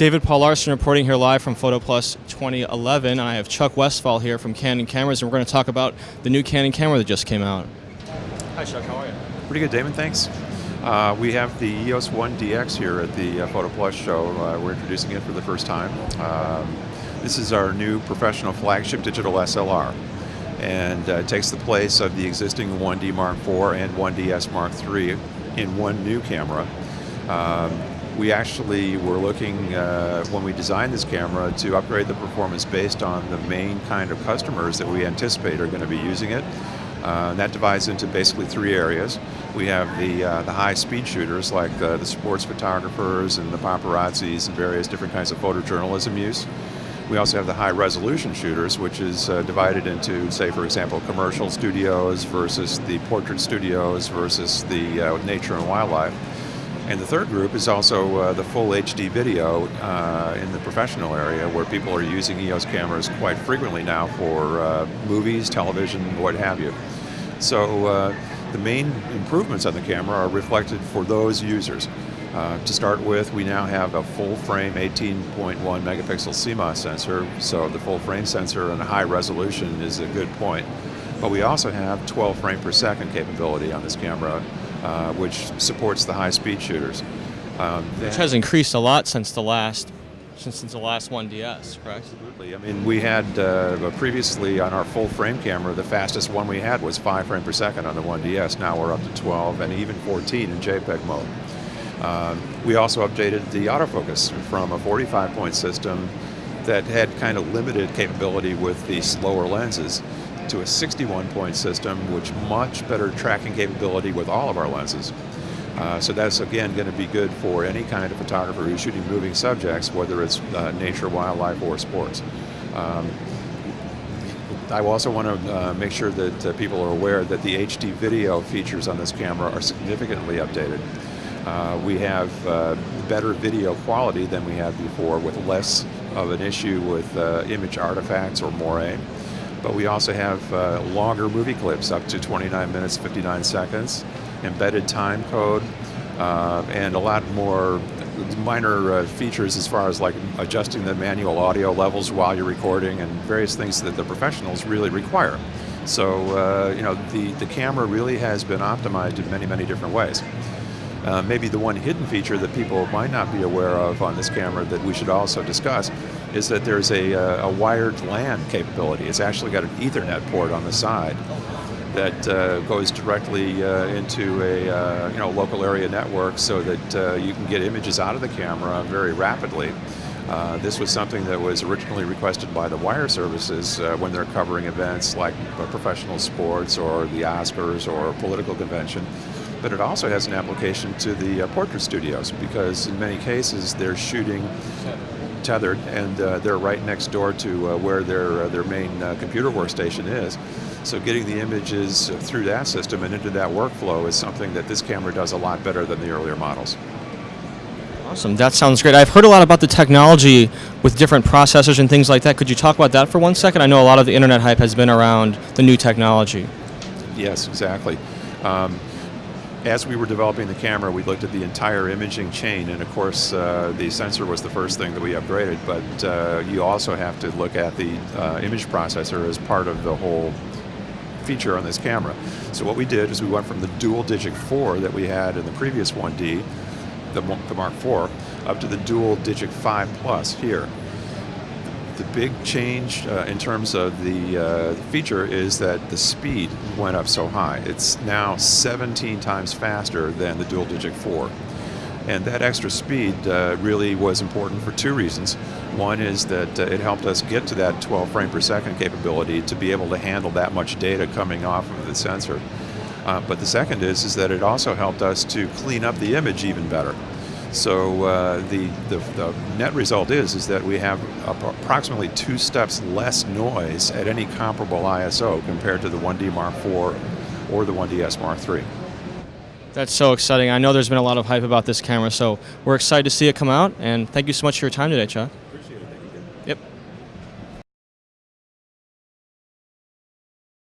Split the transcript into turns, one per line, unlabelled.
David Paul Larson reporting here live from PhotoPlus 2011. I have Chuck Westfall here from Canon Cameras, and we're going to talk about the new Canon camera that just came out. Hi, Chuck. How are you?
Pretty good, Damon. Thanks. Uh, we have the EOS 1 DX here at the uh, PhotoPlus show. Uh, we're introducing it for the first time. Um, this is our new professional flagship digital SLR and uh, takes the place of the existing 1D Mark IV and 1DS Mark III in one new camera. Um, we actually were looking, uh, when we designed this camera, to upgrade the performance based on the main kind of customers that we anticipate are going to be using it. Uh, that divides into basically three areas. We have the, uh, the high speed shooters like the, the sports photographers and the paparazzis and various different kinds of photojournalism use. We also have the high resolution shooters, which is uh, divided into, say, for example, commercial studios versus the portrait studios versus the uh, nature and wildlife. And the third group is also uh, the full HD video uh, in the professional area where people are using EOS cameras quite frequently now for uh, movies, television, what have you. So uh, the main improvements on the camera are reflected for those users. Uh, to start with, we now have a full frame 18.1 megapixel CMOS sensor, so the full frame sensor and high resolution is a good point. But we also have 12 frame per second capability on this camera, uh, which supports the high-speed shooters.
Um, which has increased a lot since the last since the last 1DS, correct?
Absolutely. I mean, we had uh, previously on our full frame camera, the fastest one we had was 5 frames per second on the 1DS. Now we're up to 12 and even 14 in JPEG mode. Um, we also updated the autofocus from a 45 point system that had kind of limited capability with the slower lenses to a 61 point system, which much better tracking capability with all of our lenses. Uh, so that's again going to be good for any kind of photographer who's shooting moving subjects, whether it's uh, nature, wildlife, or sports. Um, I also want to uh, make sure that uh, people are aware that the HD video features on this camera are significantly updated. Uh, we have uh, better video quality than we had before with less of an issue with image artifacts or moire but we also have uh, longer movie clips up to 29 minutes 59 seconds embedded time code uh, and a lot more minor uh, features as far as like adjusting the manual audio levels while you're recording and various things that the professionals really require. So uh, you know the, the camera really has been optimized in many many different ways uh, maybe the one hidden feature that people might not be aware of on this camera that we should also discuss is that there's a, uh, a wired LAN capability. It's actually got an Ethernet port on the side that uh, goes directly uh, into a uh, you know local area network so that uh, you can get images out of the camera very rapidly. This was something that was originally requested by the wire services when they're covering events like professional sports or the Oscars or a political convention but it also has an application to the uh, portrait studios because in many cases they're shooting tethered and uh, they're right next door to uh, where their, uh, their main uh, computer workstation is. So getting the images through that system and into that workflow is something that this camera does a lot better than the earlier models.
Awesome, that sounds great. I've heard a lot about the technology with different processors and things like that. Could you talk about that for one second? I know a lot of the internet hype has been around the new technology.
Yes, exactly. Um, as we were developing the camera, we looked at the entire imaging chain, and of course, uh, the sensor was the first thing that we upgraded, but uh, you also have to look at the uh, image processor as part of the whole feature on this camera. So what we did is we went from the dual DIGIC 4 that we had in the previous 1D, the, the Mark IV, up to the dual DIGIC 5 plus here the big change uh, in terms of the uh, feature is that the speed went up so high. It's now 17 times faster than the dual DIGIC 4. And that extra speed uh, really was important for two reasons. One is that uh, it helped us get to that 12 frame per second capability to be able to handle that much data coming off of the sensor. Uh, but the second is, is that it also helped us to clean up the image even better. So uh, the, the, the, net result is, is that we have approximately two steps less noise at any comparable ISO compared to the 1D Mark IV or the 1DS Mark III.
That's so exciting. I know there's been a lot of hype about this camera, so we're excited to see it come out, and thank you so much for your time today, Chuck.